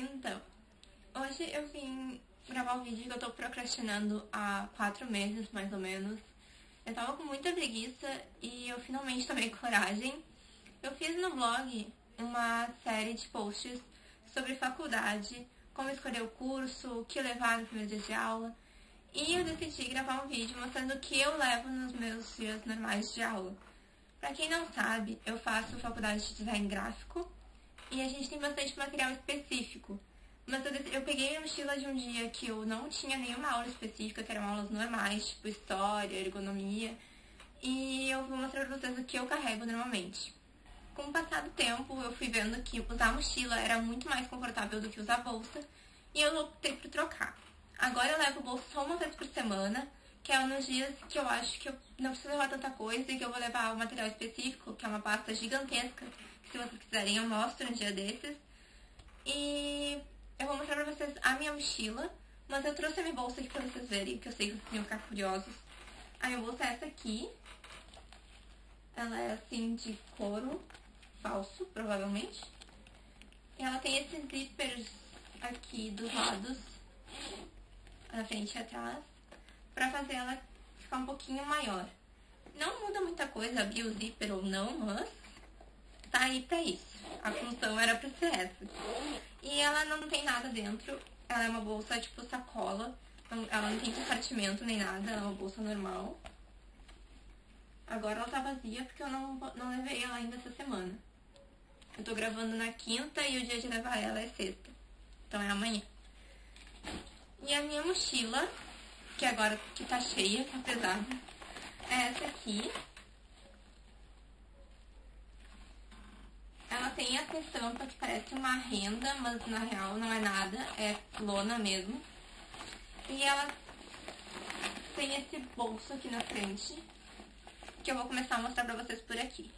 Então, hoje eu vim gravar um vídeo que eu tô procrastinando há quatro meses, mais ou menos. Eu tava com muita preguiça e eu finalmente tomei coragem. Eu fiz no blog uma série de posts sobre faculdade, como escolher o curso, o que levar no primeiro dia de aula. E eu decidi gravar um vídeo mostrando o que eu levo nos meus dias normais de aula. Pra quem não sabe, eu faço faculdade de design gráfico e a gente tem bastante material específico. Mas eu, peguei a mochila de um dia que eu não tinha nenhuma aula específica, que eram aulas normais, tipo história, ergonomia. E eu vou mostrar pra vocês o que eu carrego normalmente. Com o passar do tempo, eu fui vendo que usar mochila era muito mais confortável do que usar bolsa. E eu optei por trocar. Agora eu levo bolsa só uma vez por semana, que é nos dias que eu acho que eu não preciso levar tanta coisa e que eu vou levar o um material específico, que é uma pasta gigantesca, se vocês quiserem eu mostro um dia desses. E eu vou mostrar pra vocês a minha mochila, mas eu trouxe a minha bolsa aqui pra vocês verem, que eu sei que vocês iam ficar curiosos. A minha bolsa é essa aqui. Ela é assim de couro falso, provavelmente. E ela tem esses zippers aqui dos lados, na frente e atrás, pra fazer ela ficar um pouquinho maior. Não muda muita coisa abrir o zíper ou não, mas tá aí pra isso. A função era pra ser essa. E ela não tem nada dentro. Ela é uma bolsa tipo sacola. Ela não tem compartimento nem nada. Ela é uma bolsa normal. Agora ela tá vazia porque eu não, não levei ela ainda essa semana. Eu tô gravando na quinta e o dia de levar ela é sexta. Então é amanhã. E a minha mochila, que agora que tá cheia, tá pesada, é essa aqui. Ela tem essa estampa que parece uma renda, mas na real não é nada, é lona mesmo. E ela tem esse bolso aqui na frente, que eu vou começar a mostrar pra vocês por aqui.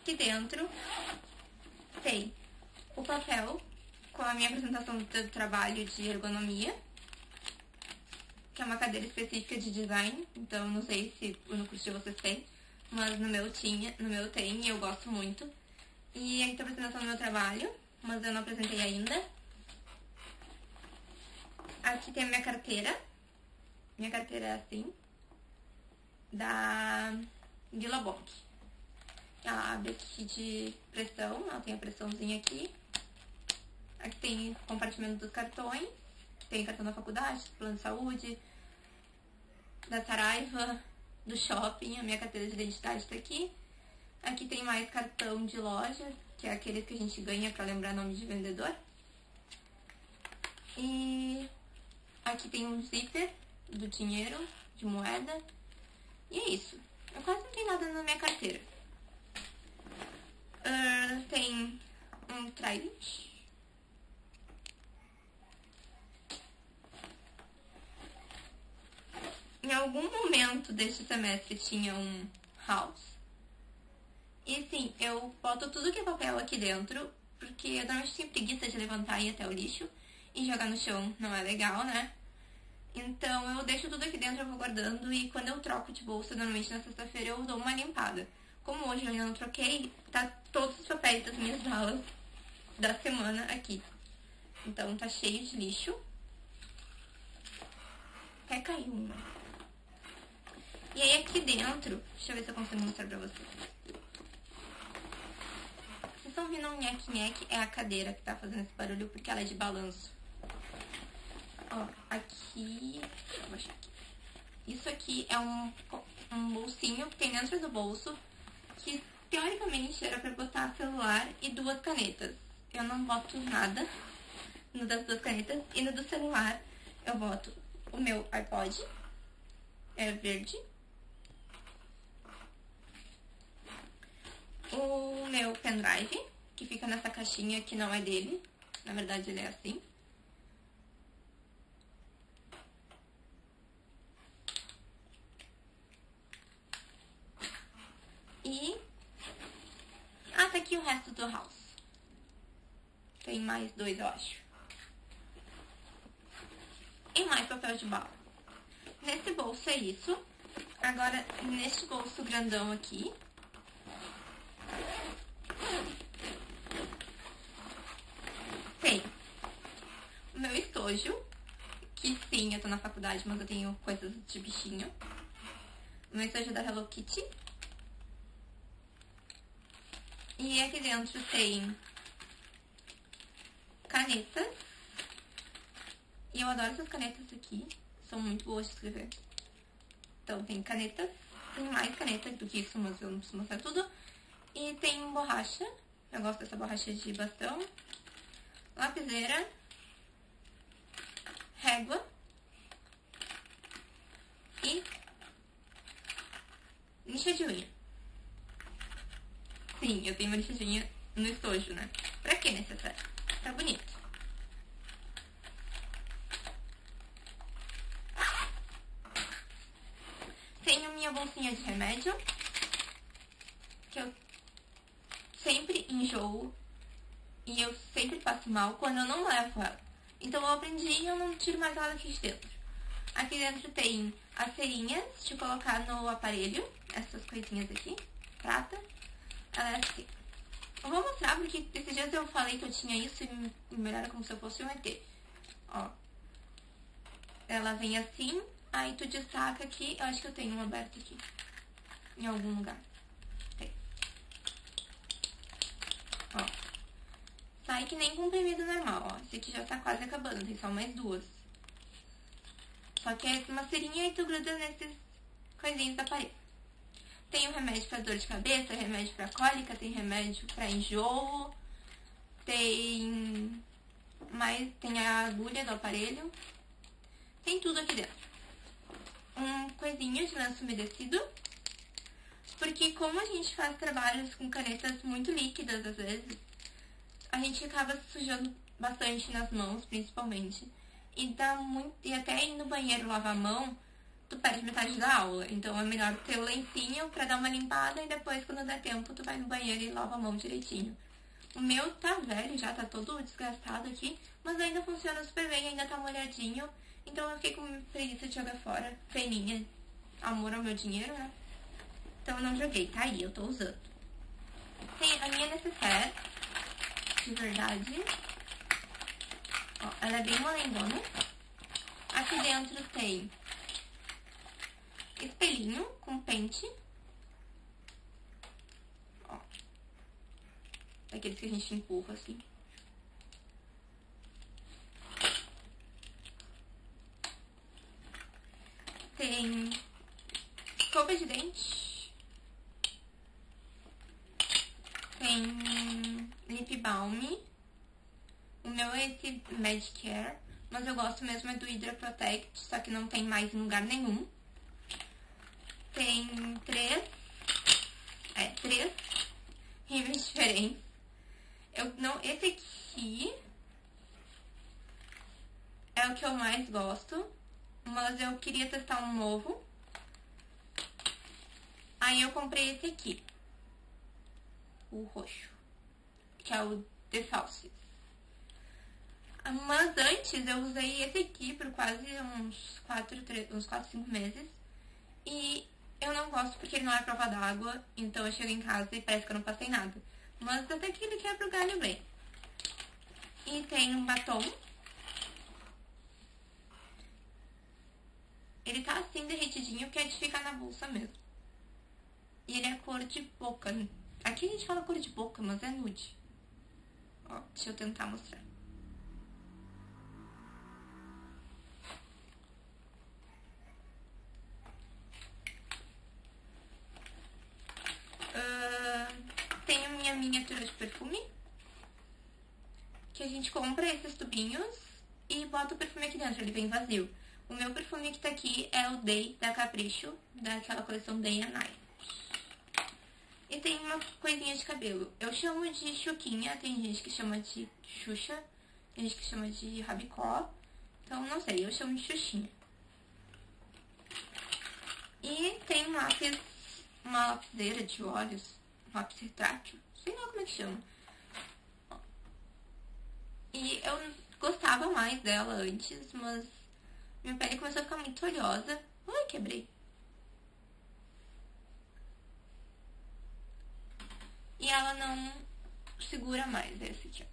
Aqui dentro tem o papel com a minha apresentação do trabalho de ergonomia, que é uma cadeira específica de design, então não sei se no curso de vocês tem mas no meu tinha, no meu tem e eu gosto muito. E aqui tá a apresentação do meu trabalho, mas eu não apresentei ainda. Aqui tem a minha carteira. Minha carteira é assim. Da Bock. Ela abre aqui de pressão, ela tem a pressãozinha aqui. Aqui tem compartimento dos cartões. Tem cartão da faculdade, plano de saúde, da Saraiva, do shopping, a minha carteira de identidade está aqui. Aqui tem mais cartão de loja, que é aquele que a gente ganha para lembrar nome de vendedor. E aqui tem um zíper do dinheiro, de moeda. E é isso. Eu quase não tenho nada na minha carteira. Uh, tem um trident em algum momento deste semestre tinha um house. E sim, eu boto tudo que é papel aqui dentro, porque eu normalmente tenho preguiça de levantar e ir até o lixo. E jogar no chão não é legal, né? Então eu deixo tudo aqui dentro, eu vou guardando e quando eu troco de bolsa, normalmente na sexta-feira eu dou uma limpada. Como hoje eu ainda não troquei, tá todos os papéis das minhas aulas da semana aqui. Então tá cheio de lixo. Até caiu uma. E aí aqui dentro, deixa eu ver se eu consigo mostrar pra vocês. Vocês estão vendo um nheque-nheque? É a cadeira que tá fazendo esse barulho porque ela é de balanço. Ó, aqui... Deixa eu baixar aqui. Isso aqui é um, um bolsinho que tem dentro do bolso que teoricamente era pra botar celular e duas canetas. Eu não boto nada no das duas canetas e no do celular eu boto o meu iPod, é verde, o meu pendrive, que fica nessa caixinha que não é dele. Na verdade, ele é assim. E... Ah, tá aqui o resto do house. Tem mais dois, eu acho. E mais papel de bala. Nesse bolso é isso. Agora, neste bolso grandão aqui, estojo, que sim, eu tô na faculdade, mas eu tenho coisas de bichinho. Meu estojo da Hello Kitty. E aqui dentro tem canetas. E eu adoro essas canetas aqui. São muito boas de escrever. Então tem canetas. Tem mais canetas do que isso, mas eu não preciso mostrar tudo. E tem borracha. Eu gosto dessa borracha de bastão. Lapiseira. Régua. E lixa de unha. Sim, eu tenho uma lixa de unha no estojo, né? Pra que necessário? Tá bonito. Tenho minha bolsinha de remédio, que eu sempre enjoo e eu sempre passo mal quando eu não levo ela. Então eu aprendi e eu não tiro mais ela aqui de dentro. Aqui dentro tem as cerinhas de colocar no aparelho, essas coisinhas aqui, prata. Ela é assim. Eu vou mostrar porque esses dias eu falei que eu tinha isso e me era como se eu fosse um ET. Ó. Ela vem assim, aí tu destaca aqui, eu acho que eu tenho um aberto aqui. Em algum lugar. Tem. Ó. Sai que nem comprimido normal, ó. Esse aqui já tá quase acabando, tem só mais duas. Só que é uma serinha e tu gruda nesses coisinhos da parede. Tem o remédio para dor de cabeça, remédio para cólica, tem remédio para enjoo, tem mais tem a agulha do aparelho. Tem tudo aqui dentro. Um coisinho de lenço umedecido. Porque como a gente faz trabalhos com canetas muito líquidas às vezes, a gente acaba sujando bastante nas mãos, principalmente. E dá muito. E até ir no banheiro lavar a mão, tu perde metade da aula. Então é melhor ter o lencinho pra dar uma limpada e depois, quando der tempo, tu vai no banheiro e lava a mão direitinho. O meu tá velho já, tá todo desgastado aqui, mas ainda funciona super bem, ainda tá molhadinho. Então eu fiquei com preguiça de jogar fora. Peninha, amor ao meu dinheiro, né? Então eu não joguei, tá aí, eu tô usando. Tem a minha necessaire, de verdade. Ó, ela é bem molendona. Aqui dentro tem espelhinho com pente. Ó. Daqueles que a gente empurra assim. Tem escova de dente. Tem lip balm. O meu é esse Medicare, mas eu gosto mesmo é do Hydra Protect, só que não tem mais em lugar nenhum. Tem três, é, três rímels diferentes. Eu não, esse aqui é o que eu mais gosto, mas eu queria testar um novo. Aí eu comprei esse aqui, o roxo, que é o The Falsies. Mas antes eu usei esse aqui por quase uns 4, 3, uns 4 5 meses. E eu não gosto porque ele não é prova d'água, então eu chego em casa e parece que eu não passei nada. Mas até que ele quebra o galho bem. E tem um batom. Ele tá assim derretidinho, que é de ficar na bolsa mesmo. E ele é cor de boca. Aqui a gente fala cor de boca, mas é nude. Ó, deixa eu tentar mostrar. miniatura de perfume. Que a gente compra esses tubinhos e bota o perfume aqui dentro, ele vem vazio. O meu perfume que tá aqui é o Day da Capricho, daquela coleção Day and Night. E tem uma coisinha de cabelo. Eu chamo de chuquinha, tem gente que chama de xuxa, tem gente que chama de rabicó. Então, não sei, eu chamo de xuxinha. E tem um lápis, uma lapiseira de olhos, um lápis retrátil, sei lá como é que chama. E eu gostava mais dela antes, mas minha pele começou a ficar muito oleosa. Ai, quebrei. Ela não segura mais esse aqui, ó.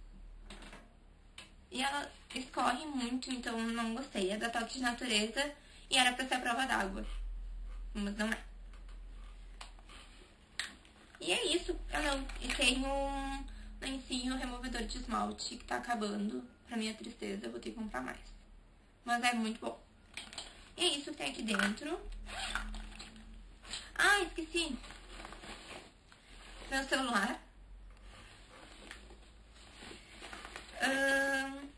E ela escorre muito, então não gostei. É da Toque de Natureza e era pra ser a prova d'água. Mas não é. E é isso. Eu não. Tenho um lencinho removedor de esmalte que tá acabando. Pra minha tristeza, eu vou ter que comprar mais. Mas é muito bom. E é isso que tem aqui dentro. Ah, esqueci. Meu celular. Uh,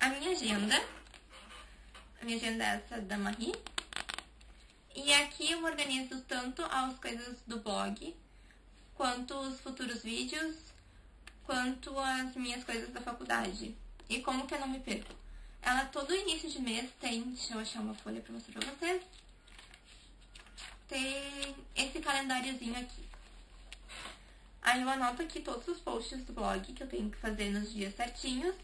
a minha agenda. A minha agenda é essa da Marie. E aqui eu organizo tanto as coisas do blog, quanto os futuros vídeos, quanto as minhas coisas da faculdade. E como que eu não me perco? Ela todo início de mês tem, deixa eu achar uma folha pra mostrar pra vocês. Tem esse calendáriozinho aqui. Aí eu anoto aqui todos os posts do blog que eu tenho que fazer nos dias certinhos.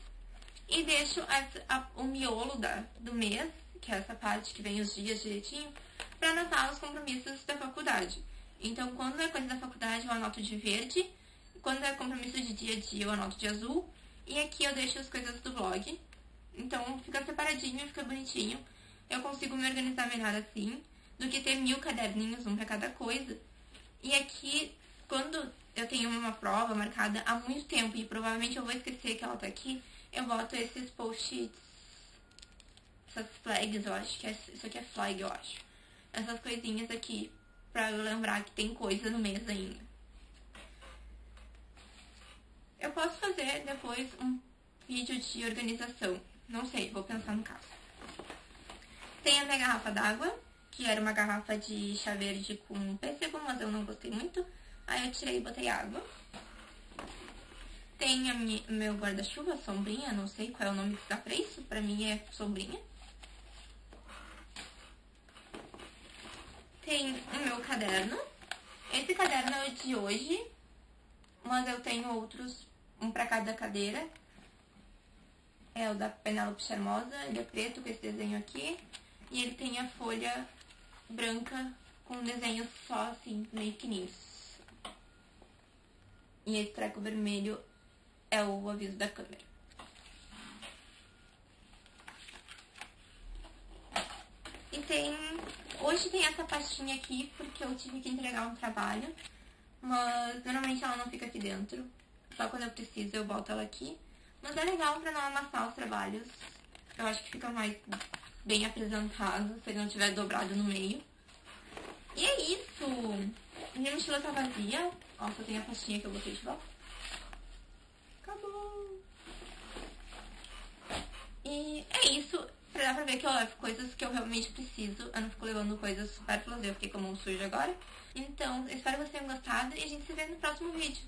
E deixo a, o miolo da, do mês, que é essa parte que vem os dias direitinho, para anotar os compromissos da faculdade. Então, quando é coisa da faculdade, eu anoto de verde. Quando é compromisso de dia a dia, eu anoto de azul. E aqui eu deixo as coisas do blog. Então, fica separadinho, fica bonitinho. Eu consigo me organizar melhor assim, do que ter mil caderninhos, um para cada coisa. E aqui, quando eu tenho uma prova marcada há muito tempo e provavelmente eu vou esquecer que ela tá aqui, eu boto esses post-its, essas flags, eu acho que é, isso aqui é flag, eu acho. Essas coisinhas aqui, pra eu lembrar que tem coisa no mês ainda. Eu posso fazer depois um vídeo de organização. Não sei, vou pensar no caso. Tem a minha garrafa d'água, que era uma garrafa de chá verde com pêssego, mas eu não gostei muito. Aí eu tirei e botei água. Tem a minha, meu guarda-chuva, sombrinha, não sei qual é o nome que dá pra isso. Pra mim é sombrinha. Tem o meu caderno. Esse caderno é de hoje, mas eu tenho outros, um pra cada cadeira. É o da Penélope Charmosa, ele é preto com esse desenho aqui. E ele tem a folha branca com desenhos só assim, meio pequenininhos. E esse treco vermelho é o aviso da câmera. E tem. Hoje tem essa pastinha aqui porque eu tive que entregar um trabalho. Mas normalmente ela não fica aqui dentro. Só quando eu preciso eu boto ela aqui. Mas é legal pra não amassar os trabalhos. Eu acho que fica mais bem apresentado se ele não tiver dobrado no meio. E é isso! Minha mochila tá vazia. Ó, só tem a pastinha que eu botei de volta. Acabou! E é isso. Pra dar pra ver que eu levo coisas que eu realmente preciso. Eu não fico levando coisas supérfluas. Eu fiquei com a mão suja agora. Então, espero que vocês tenham gostado e a gente se vê no próximo vídeo.